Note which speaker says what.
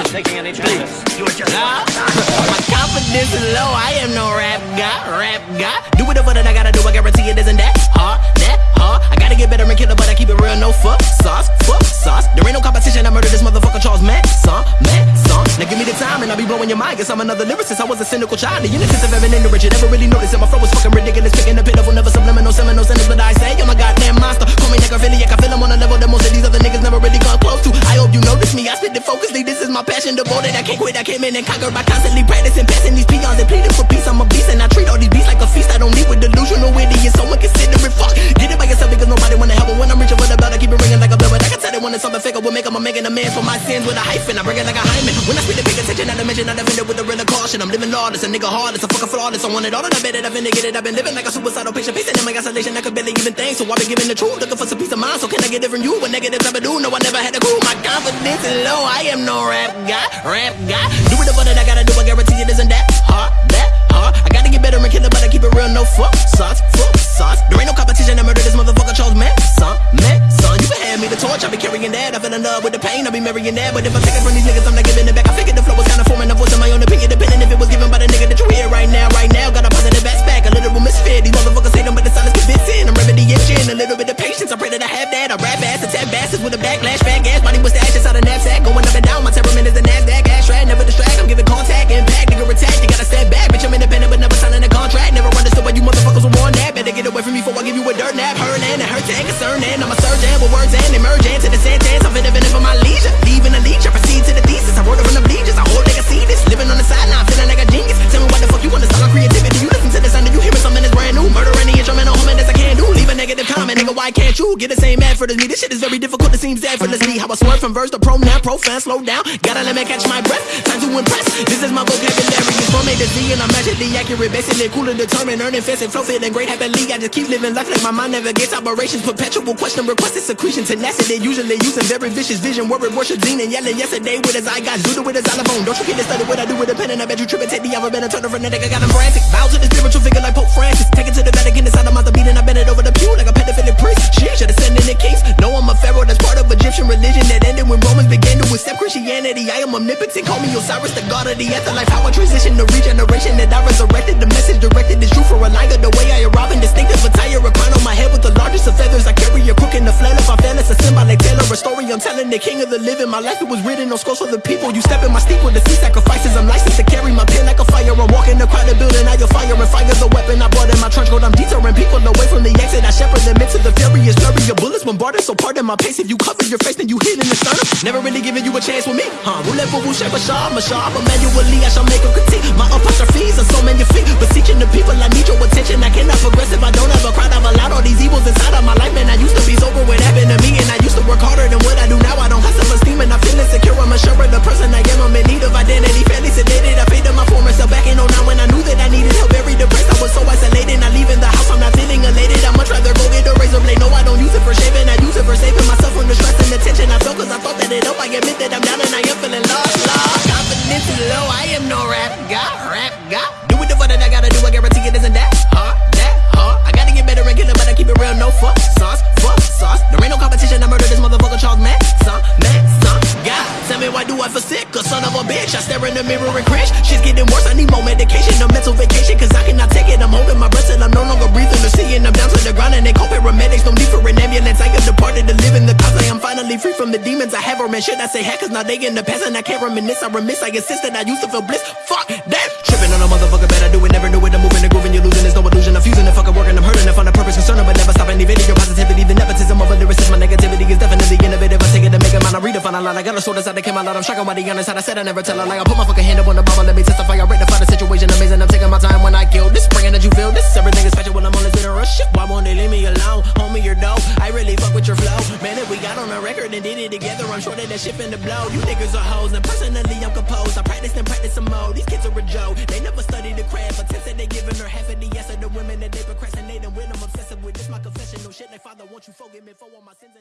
Speaker 1: attention.
Speaker 2: taking any
Speaker 1: Please.
Speaker 2: chances.
Speaker 3: You're just
Speaker 1: Nah. My confidence is low. I am no rap guy, rap guy. Do whatever that I gotta do. I guarantee it isn't that hard, that hard. I gotta get better and killer, but I keep it real. No fuck sauce, fuck sauce. There ain't no competition. I murder this motherfucker Charles Manson, Manson. Now give me the time and I'll be blowing your mind. Guess I'm another lyricist. I was a cynical child. The innocence of the rich. You never really noticed it. My flow was my passion, devoted. I can't quit. I came in and conquered by constantly practicing, passing these peons and pleading for peace. I'm a beast and I treat all these beasts like a feast. I don't need with delusional idiots. Someone consider it fuck. Get it by yourself because nobody wanna help. But when I'm reaching for the belt, I keep it ringing like a bell. But I can tell that when it's something fake, I will make 'em. I'm making amends for my sins with a hyphen. I bring it like a hymen. When I speak, they pay attention. I dimension. I defend it with a I'm living lawless, a nigga heartless, a fucking flawless. I want it all, and I bet it. I've been it. I've been living like a suicidal patient, pacing in my isolation. I could barely even think, so I've been giving the truth, looking for some peace of mind. So can I get it from you? What negatives ever do? No, I never had a clue. My confidence is low. I am no rap guy, rap guy. Do whatever that I gotta do. I guarantee it isn't that hard, that hard. I gotta get better and kill it, but I keep it real. No fuck sauce, fuck sauce. There ain't no competition. I murder this motherfucker Charles Manson, Manson. You can hand me the torch. I'll be carrying that. I fell in love with the pain. I'll be marrying that. But if I take it from these niggas, I'm not giving little bit of patience. I pray that I have that. I rap ass, attack bastards with a backlash, Why can't you get the same effort as me? This shit is very difficult. It seems effortlessly. How I swerve from verse to pro now, profan, slow down. Gotta let me catch my breath. Time to impress. This is my vocabulary. It's from A to Z and I'm magically accurate. Basically cool and determined. Earning fast and flow and great happily. I just keep living life like my mind never gets operations. Perpetual question requested secretion. Tenacity. Usually using very vicious vision. Word worship Dean and yelling yesterday with his eye got Zuda with his xylophone. Don't you get to study what I do with a pen and I bet you trip and take the alphabet and turn a frenetic. I got him frantic. Bow to the spiritual figure like Pope Francis. Take it to the Vatican inside of my beat and I bend it over the pew like a pedophilic priest. She should have sent in the case. No, I'm a pharaoh that's part of Egyptian religion that ended when Romans began to accept Christianity. I am omnipotent. Call me Osiris, the god of the afterlife. How I transition to regeneration that I resurrected. The message directed is true for a liar. The king of the living. My life it was written on scrolls for the people. You step in my steep with the sea sacrifices. I'm licensed to carry my pen like a fire. I'm walking the crowded building. I your fire and fire's a weapon. I brought in my trench coat. I'm deterring people away from the exit. I shepherd them into the furious flurry Your bullets bombarded. So pardon my pace. If you cover your face, then you hit in the sternum. Never really giving you a chance with me. Huh? Roulette Boucher, Bashar, Mashar. But manually, I shall make a critique. My apostrophes are so magnifique. Beseeching the people, I need your attention. I cannot progress if I don't have a crowd. I've allowed all these evils inside of my life. Man, I used to be sober. What happened to me? And I used to work harder than what I do now. I feel insecure. I'm unsure of the person I am. I'm in need of identity. Fairly sedated. I faded my former self back in 09 when I knew that I needed help. Very depressed. I was so isolated. Not leaving the house. I'm not feeling elated. I'd much rather go get a razor blade. No, I don't use it for shaving. I use it for saving myself from the stress and the tension I felt. Cause I thought that it helped. I admit that I'm down and I am feeling lost. Lost. Confidence is low. I am no rap guy. Rap bitch. I stare in the mirror and cringe. Shit's getting worse. I need more medication. A mental vacation. Cause I cannot take it. I'm holding my breath and I'm no longer breathing or seeing. I'm down to the ground and they call paramedics. No need for an ambulance. I have departed to live in the cause. I am finally free from the demons I have. Or man, should I say heck? Now they in the past and I can't reminisce. I remiss. I insist that I used to feel bliss. Fuck that. Tripping on a motherfucker. Bet I do it. Never knew it. I'm moving and you're losing. There's no illusion. Got a sword inside that came out. I'm shocking by the honest. I said I never tell a lie. I put my fucking hand up on the Bible. Let me testify. I rectify the situation. Amazing. I'm taking my time when I kill this. Bringing that you feel this. Everything is special when I'm on this in a rush. Why won't they leave me alone? Homie, you're dope. I really fuck with your flow. Man, if we got on a record and did it together, I'm sure that that shit finna blow. You niggas are hoes, and personally, I'm composed. I practice and practice some more. These kids are a joke. They never study the craft, but said they giving her half of the yes of the women that they procrastinating with. I'm obsessive with this, my confession. No shit, like father, won't you forgive me for all my sins.